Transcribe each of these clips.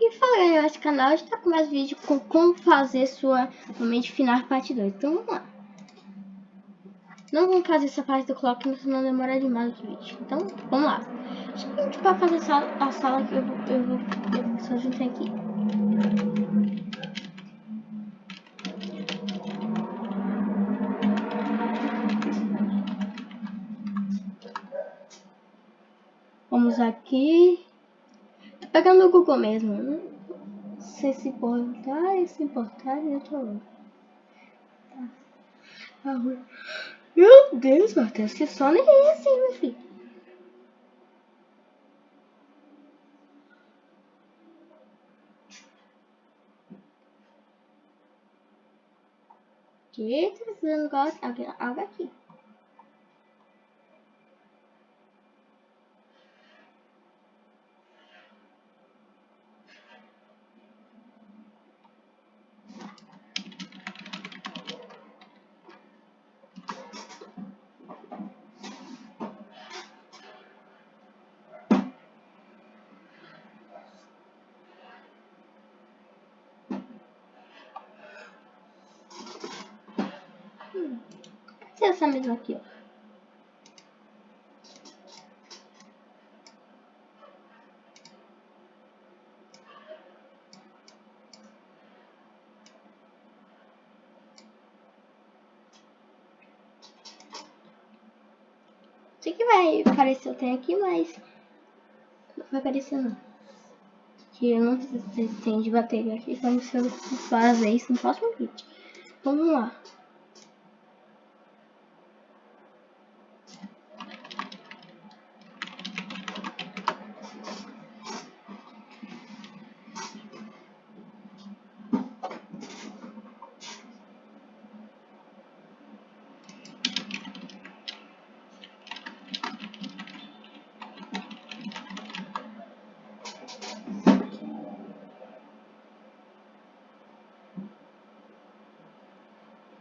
E falei, esse canal está com mais vídeos com como fazer sua mente final parte 2. Então vamos lá. Não vamos fazer essa parte do clock, senão demora demais o vídeo. Então, vamos lá. Gente, para fazer a sala, a sala que eu vou, eu vou, eu vou só juntar aqui. Vamos aqui. Pegando o Google mesmo. Né? Se se importar, se importar, eu tô. Tá. Meu Deus, Matheus, que sono é esse, meu filho? Que tá precisando de algo aqui. Mesma aqui, ó. Sei que vai aparecer o aqui, mas não vai aparecer não. Que eu não sei se tem de bateria aqui, quando eu fazer isso no próximo vídeo. Vamos lá.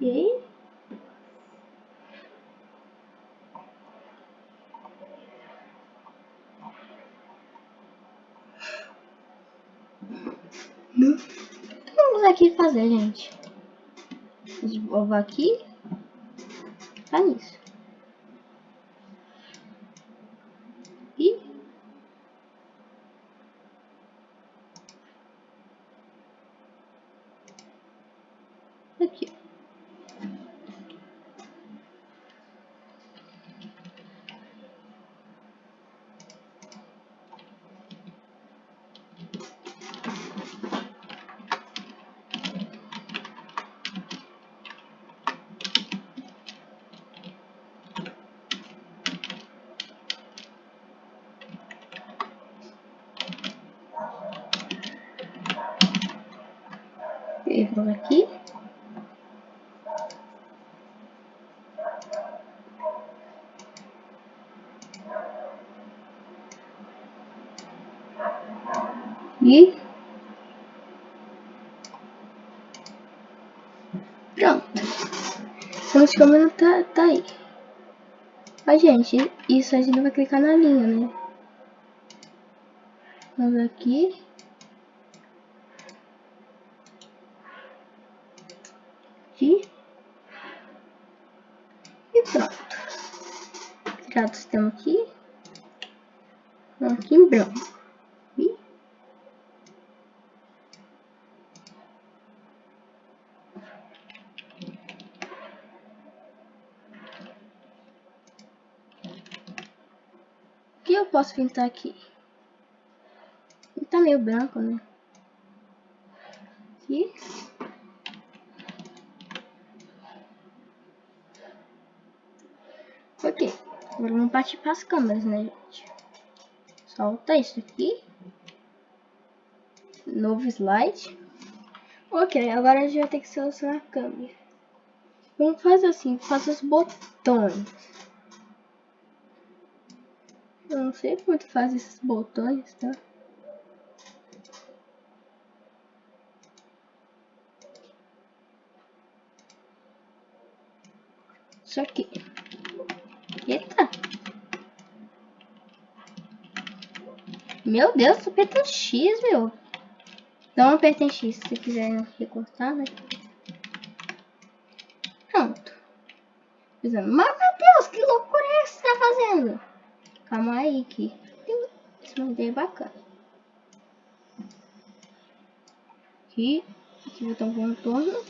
E aí? Não. Vamos aqui fazer, gente. Desenvolver aqui. Tá nisso. E aqui. Vírgula aqui. E pronto. Estamos como tá, tá aí. A gente, isso a gente vai clicar na linha, né? Vamos aqui. E pronto. Tirar o sistema aqui. Aqui em branco. E... O que eu posso pintar aqui? Tá meio branco, né? Aqui. Ok, partir para as câmeras, né, gente? Solta isso aqui. Novo slide. Ok, agora a gente vai ter que selecionar a câmera. Vamos fazer assim, fazer os botões. Eu não sei como faz esses botões, tá? Isso aqui. Eita. Meu Deus, aperta um X, meu. Então apertem X se quiser recortar, né? Pronto. Mas, meu Deus, que loucura é que você tá fazendo? Calma aí, que esse modelo é bacana. Aqui, aqui um contorno.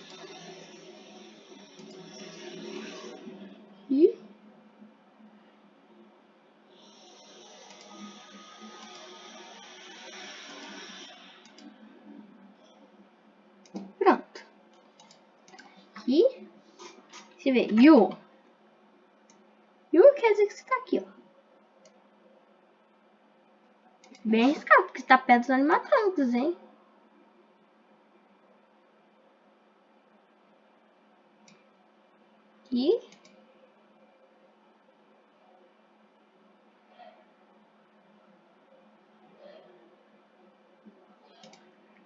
Você vê, you. You quer dizer que você tá aqui, ó. Bem arriscado, porque está perto dos animatrônicos, hein? Aqui.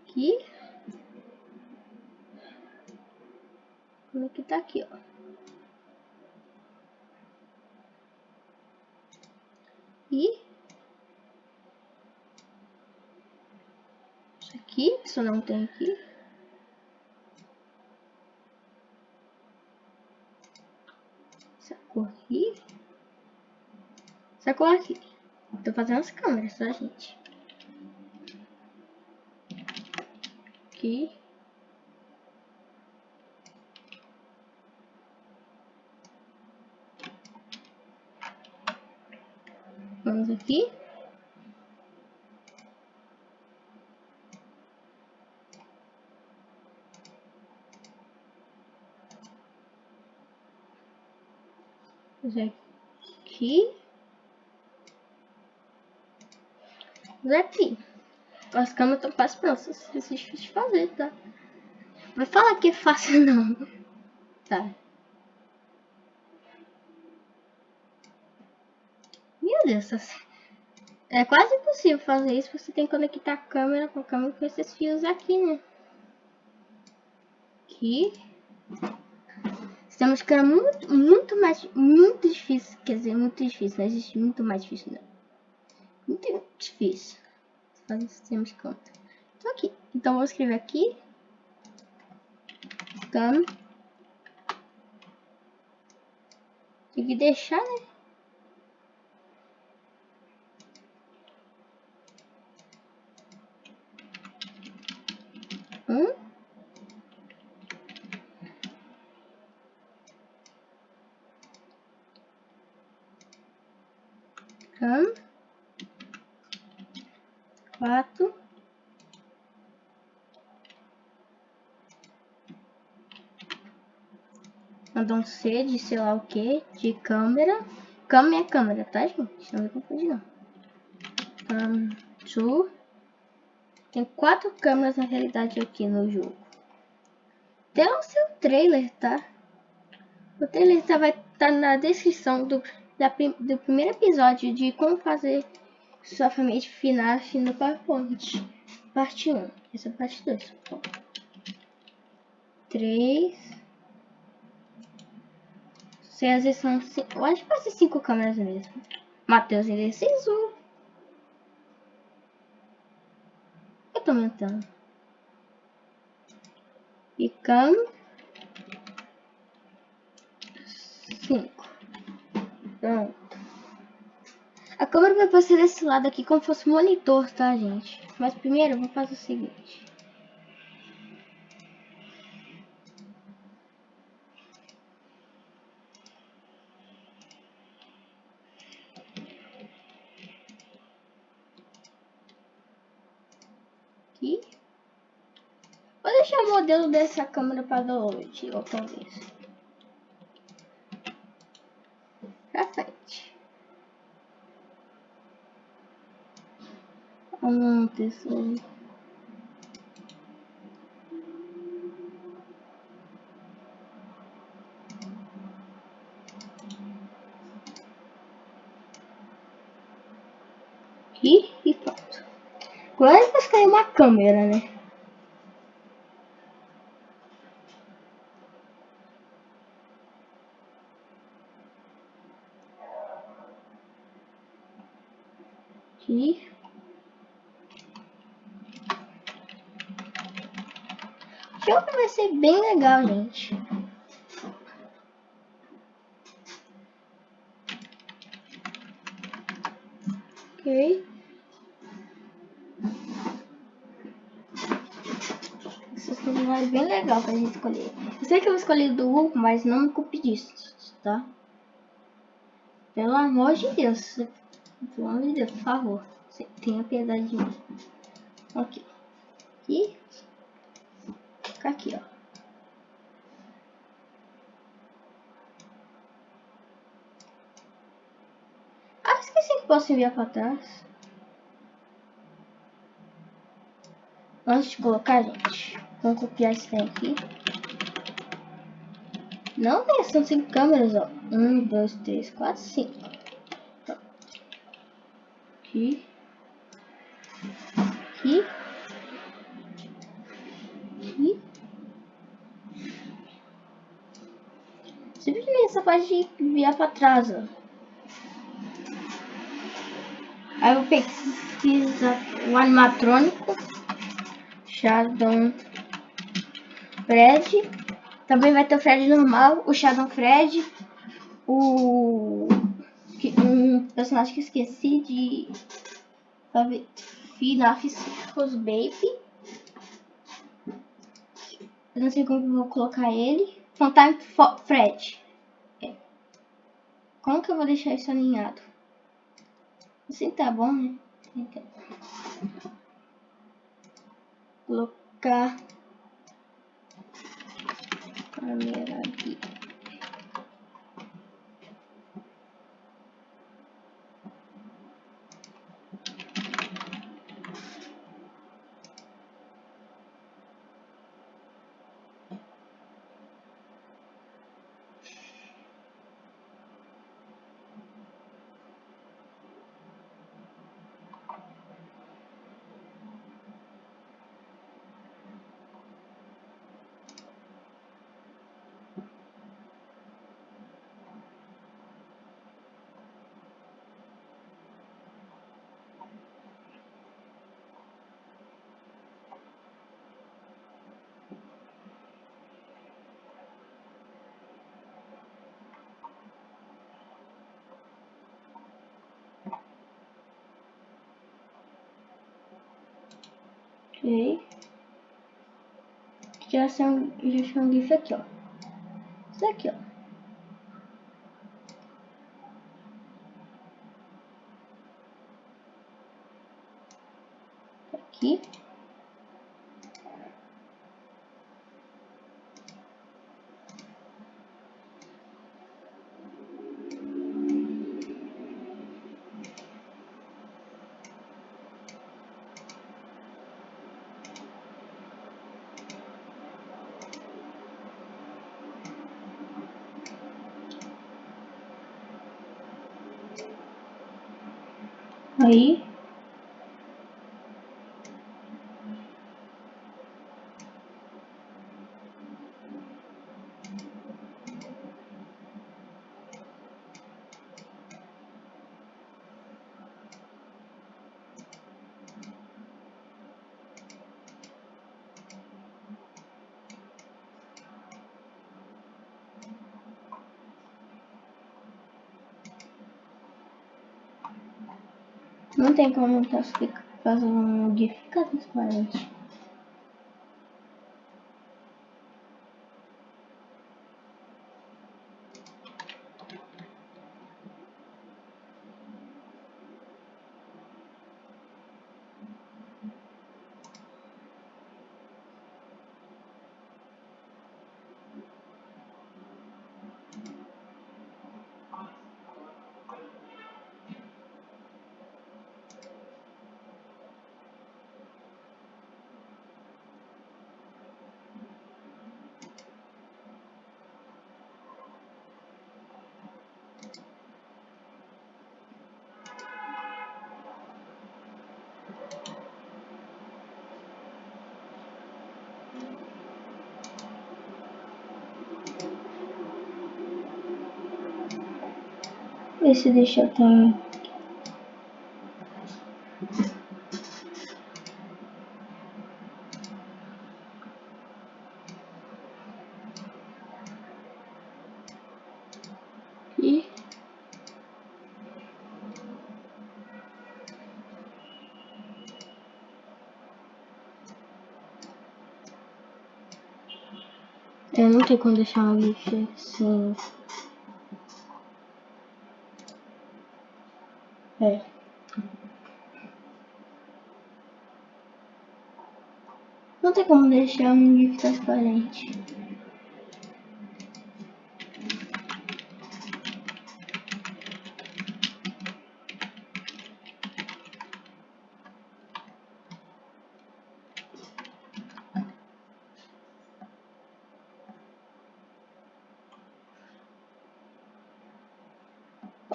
Aqui. Como é que tá aqui, ó? E isso aqui, isso não tem aqui. Essa cor aqui. Essa cor aqui. Tô fazendo as câmeras, tá, gente? Aqui. Vamos aqui. Aqui. Aqui. As câmeras estão quase prontas. Isso é difícil de fazer, tá? Vai falar que é fácil, não. Tá. Meu Deus, é quase impossível fazer isso. Você tem que conectar a câmera com a câmera com esses fios aqui, né? Aqui. Estamos ficando muito, muito mais, muito difícil. Quer dizer, muito difícil. Não existe muito mais difícil, não. Muito difícil. Sistema de conta. Então aqui. Então vou escrever aqui. Cam. Tem que deixar, né? Um. Quatro. Mandou um C de sei lá o que, de câmera. Câmera é câmera, tá, gente? Não me confundir, não. Um. Tem quatro câmeras na realidade aqui no jogo. Tem o seu trailer, tá? O trailer tá, vai estar tá na descrição do, da, do primeiro episódio de como fazer família final no PowerPoint. Parte 1. Essa é a parte 2. 3. Se às vezes são. Eu acho que vai ser 5 câmeras mesmo. Matheus indeciso. tô aumentando. E cam. Cinco. Pronto. Câmera vai passar desse lado aqui como fosse monitor, tá, gente? Mas primeiro eu vou fazer o seguinte. aqui. Vou deixar o modelo dessa câmera para download outra vez. Pra frente. Hum, pessoal. Aqui e pronto. Agora vai ficar uma câmera, né? Aqui. jogo vai ser bem legal, gente. Ok. Jogo é bem legal pra gente escolher. Eu sei que eu vou escolher do Hulk, mas não me culpe disso, tá? Pelo amor de Deus. Pelo amor de Deus, por favor. Tenha piedade de mim. Ok. Aqui. Fica aqui, ó. Ah, esqueci que posso enviar para trás. Antes de colocar, gente, vamos copiar esse trem aqui. Não tem, são cinco câmeras, ó. Um, dois, três, quatro, cinco. Aqui. Aqui. Simplesmente essa parte de virar pra trás, ó. Aí eu pesquisa o animatrônico. Shadow Fred. Também vai ter o Fred normal, o Shadow Fred, o um personagem que esqueci de Finafiscos Baby. Eu não sei como eu vou colocar ele. Funtime Fred. Como que eu vou deixar isso alinhado? Assim tá bom, né? Então. Colocar câmera aqui. Ok. Já são, já são GIF aqui, ó. Isso aqui, ó. Aqui. Aí. Não tem como fazer um GIF transparente. Esse deixa eu Tenho como deixar um GIF assim. É. Não tem como deixar um GIF transparente.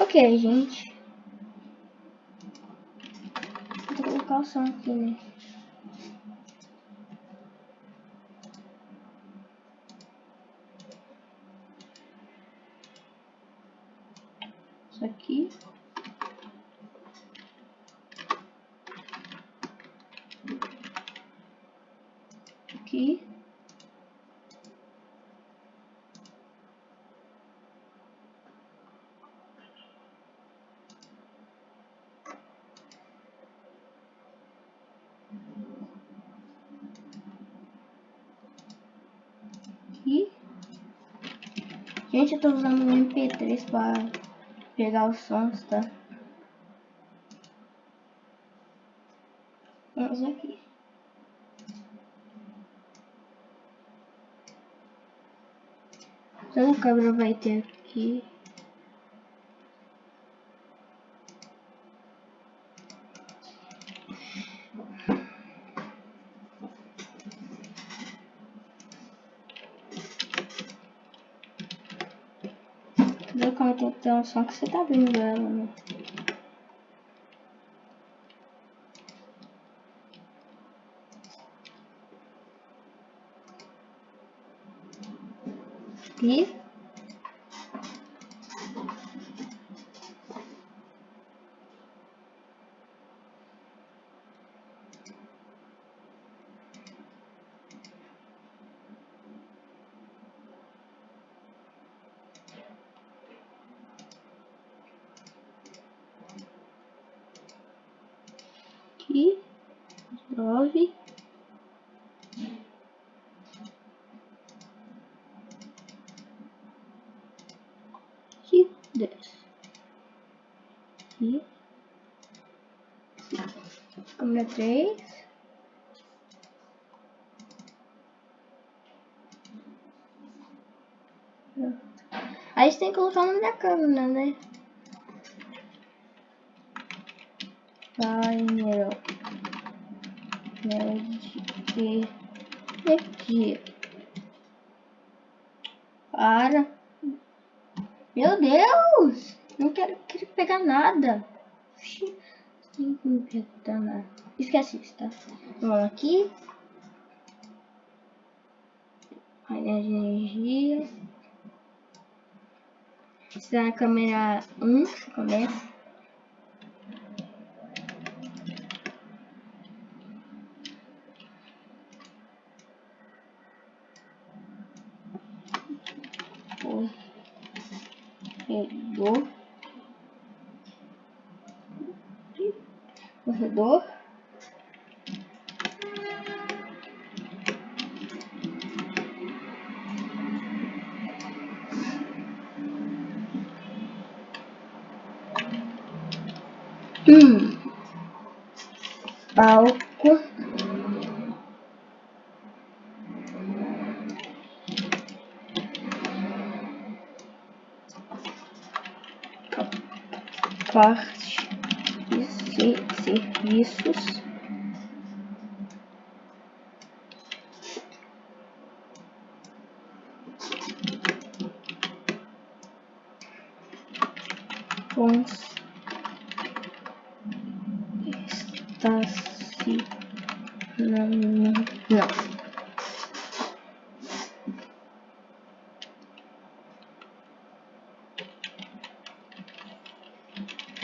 Ok, gente. Vou colocar o som aqui, né? Isso aqui. Aqui. aqui. Gente, eu tô usando o MP3 para pegar os sons, tá? Vamos aqui. Então a câmera vai ter aqui. Ver como tem que ter um som que você tá abrindo ela, né? E aqui, nove. Aqui, dez. Aqui. Câmera três. Aí você tem que colocar o nome da câmera, né? painel de energia para meu Deus! Não quero, quero pegar nada. Tem que pegar nada. Esquece isso tá? Vamos aqui. Painel de energia. Está na câmera 1 começa corredor. Corredor serviços cons estacionamento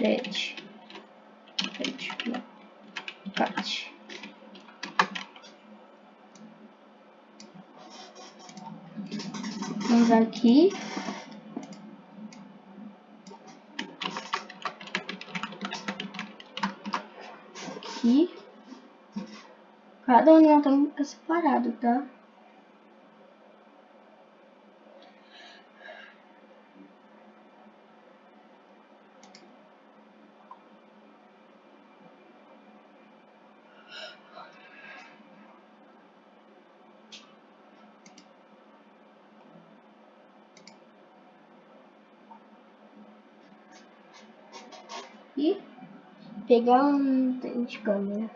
Fred. Fred. Cat. Vamos aqui. Aqui. Cada que ficar separado, tá? aqui. Pegar um de câmera.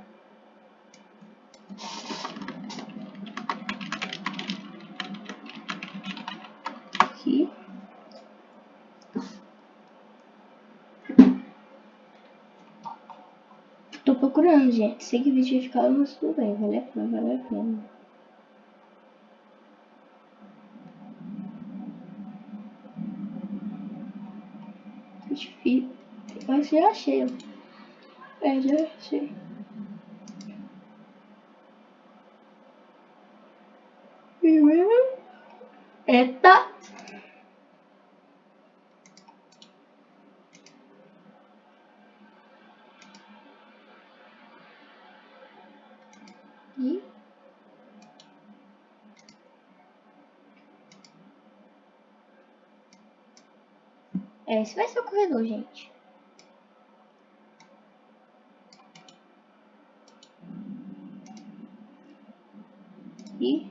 Aqui. Tô procurando, gente. Sei que vídeo vai ficar, mas tudo bem. Vale a pena, vale a pena. difícil. Mas já achei. É, já achei. Eita! E É, esse vai ser o corredor, gente. E...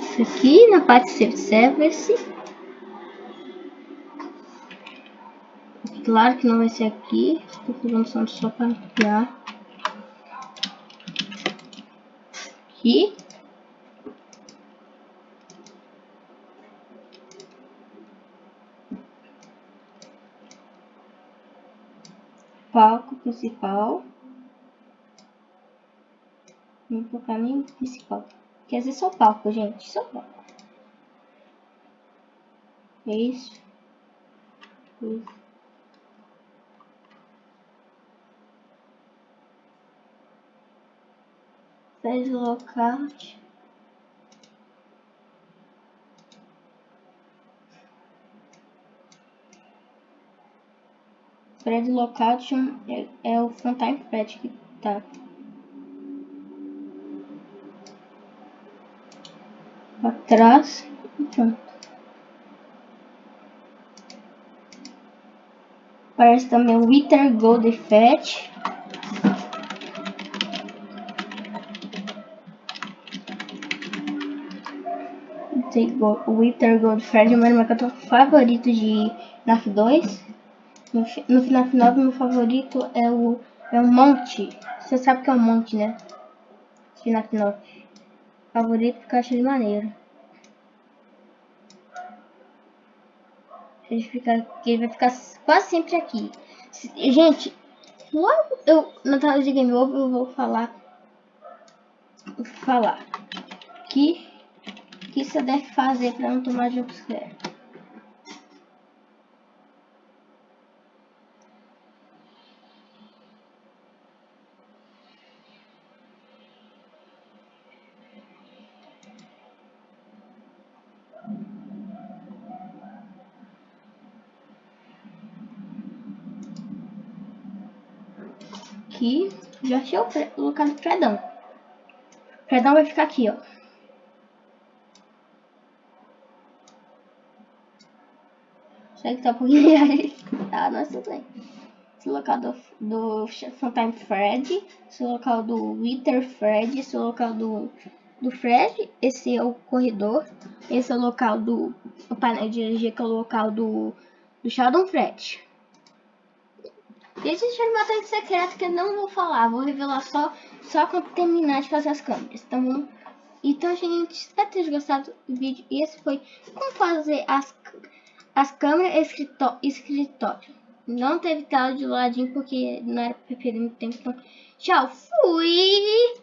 Isso aqui na parte service. Claro que não vai ser aqui. Estou fazendo só para criar. aqui. Palco principal. Vou colocar nem principal. Quer dizer, só palco, gente. Só palco. É isso. Isso. fez lockout. Thread lockout é, é o frontime thread que tá. Atrás e pronto. Parece também o Wither Gold Fetch. Wither Goldfred é o meu favorito de NAF 2. No, FNAF 9, meu favorito é o, é o Monte. Você sabe que é o Monte, né? FNAF 9. Favorito porque eu acho ele maneiro. Ele, fica, ele vai ficar quase sempre aqui. Gente, logo eu, na tela de Game Over, eu vou falar. Falar que que você deve fazer para não tomar jumpscare? Já achei o local do Fredão. O Fredão vai ficar aqui, ó. Será que tá um pouquinho? Tá, mas tudo bem. Esse local do, do Fred, esse local do Wither Fred, esse local do, do Fred, esse é o corredor, esse é o local do o painel de energia, que é o local do, do Shadow Fred. E uma batalha secreta que eu não vou falar, vou revelar só, só quando terminar de fazer as câmeras. Então, então gente, espero ter gostado do vídeo. E esse foi como fazer as as câmeras escritório. Não teve tela de ladinho porque não era perder muito tempo. Então, tchau, fui!